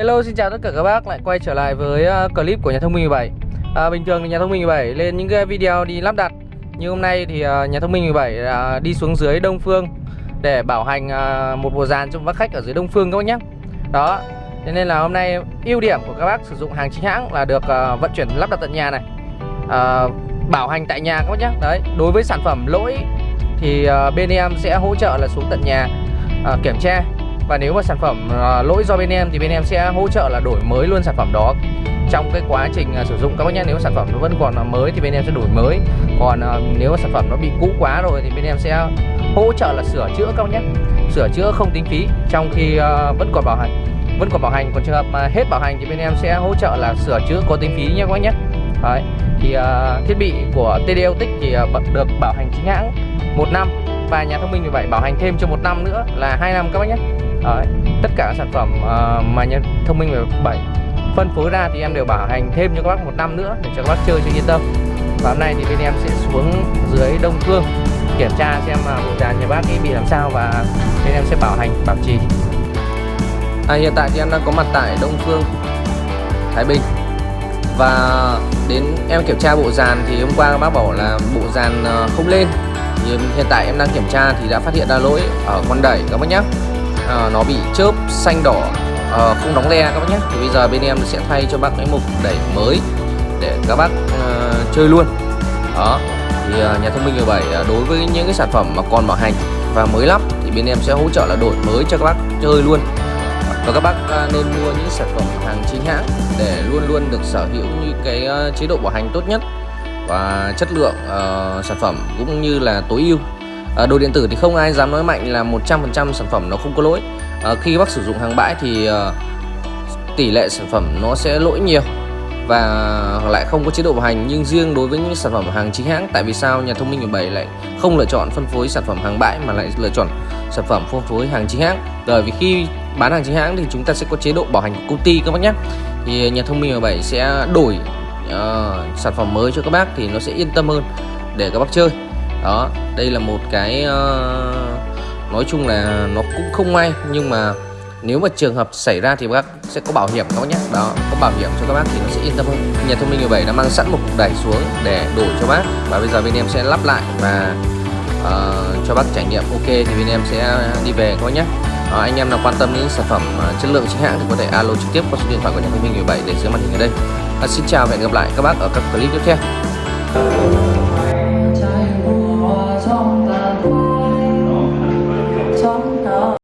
Hello xin chào tất cả các bác lại quay trở lại với ờ, clip của nhà thông minh 17 à, Bình thường thì nhà thông minh 17 lên những cái video đi lắp đặt Như hôm nay thì ờ, nhà thông minh 17 à, đi xuống dưới Đông Phương Để bảo hành à, một bộ dàn cho bác khách ở dưới Đông Phương các bác nhé. Đó Thế nên là hôm nay ưu điểm của các bác sử dụng hàng chính hãng là được ờ, vận chuyển lắp đặt tận nhà này. À, Bảo hành tại nhà các bác nhé. Đấy đối với sản phẩm lỗi thì bên em sẽ hỗ trợ là xuống tận nhà kiểm tra và nếu mà sản phẩm uh, lỗi do bên em thì bên em sẽ hỗ trợ là đổi mới luôn sản phẩm đó. Trong cái quá trình uh, sử dụng các bác nhé nếu sản phẩm nó vẫn còn à, mới thì bên em sẽ đổi mới. Còn uh, nếu mà sản phẩm nó bị cũ quá rồi thì bên em sẽ hỗ trợ là sửa chữa các bác nhé. Sửa chữa không tính phí trong khi uh, vẫn còn bảo hành vẫn còn bảo hành. Còn trường hợp mà hết bảo hành thì bên em sẽ hỗ trợ là sửa chữa có tính phí nhé các bác nhé. Đấy. thì uh, thiết bị của TD tích thì uh, được bảo hành chính hãng một năm. Và nhà thông minh 17 bảo hành thêm cho một năm nữa là hai năm các bác nhé. Đấy, tất cả các sản phẩm uh, mà nhân thông minh 7 phân phối ra thì em đều bảo hành thêm cho các bác một năm nữa để cho các bác chơi cho yên tâm. Và hôm nay thì bên em sẽ xuống dưới Đông Phương kiểm tra xem mà bộ dàn nhà bác ấy bị làm sao và bên em sẽ bảo hành bảo trì. À, hiện tại thì em đang có mặt tại Đông Phương Thái Bình. Và đến em kiểm tra bộ dàn thì hôm qua bác bảo là bộ dàn ờ, không lên. Thì hiện tại em đang kiểm tra thì đã phát hiện ra lỗi ở con đẩy các bác nhé à, nó bị chớp xanh đỏ à, không đóng le các bác nhé. Thì bây giờ bên em sẽ thay cho bác cái mục đẩy mới để các bác à, chơi luôn. Đó thì à, nhà thông minh 17 à, đối với những cái sản phẩm mà còn bảo hành và mới lắp thì bên em sẽ hỗ trợ là đổi mới cho các bác chơi luôn. Và các bác à, nên mua những sản phẩm hàng chính hãng để luôn luôn được sở hữu như cái à, chế độ bảo hành tốt nhất và chất lượng uh, sản phẩm cũng như là tối ưu à, đồ điện tử thì không ai dám nói mạnh là 100% sản phẩm nó không có lỗi. À, khi bác sử dụng hàng bãi thì ờ, tỷ lệ sản phẩm nó sẽ lỗi nhiều và lại không có chế độ bảo hành. Nhưng riêng đối với những sản phẩm hàng chính hãng tại vì sao nhà thông minh 17 lại không lựa chọn phân phối sản phẩm hàng bãi mà lại lựa chọn sản phẩm phân phối hàng chính hãng? Bởi vì khi bán hàng chính hãng thì chúng ta sẽ có chế độ bảo hành của công ty các bác nhé. Thì nhà thông minh 17 sẽ đổi uh, sản phẩm mới cho các bác thì nó sẽ yên tâm hơn để các bác chơi đó đây là một cái uh, nói chung là nó cũng không may nhưng mà nếu mà trường hợp xảy ra thì bác sẽ có bảo hiểm các bác nhé đó có bảo hiểm cho các bác thì nó sẽ yên tâm hơn. Nhà thông minh 17 đã mang sẵn một cục đẩy xuống để đổi cho bác và bây giờ bên em sẽ lắp lại và uh, cho bác trải nghiệm. Ok thì bên em sẽ đi về các bác nhé à, anh em nào quan tâm đến sản phẩm uh, chất lượng chính hãng thì có thể alo trực tiếp qua số điện thoại của nhà thông minh 17 để dưới màn hình ở đây. À, xin chào và hẹn gặp lại các bác ở các clip tiếp theo.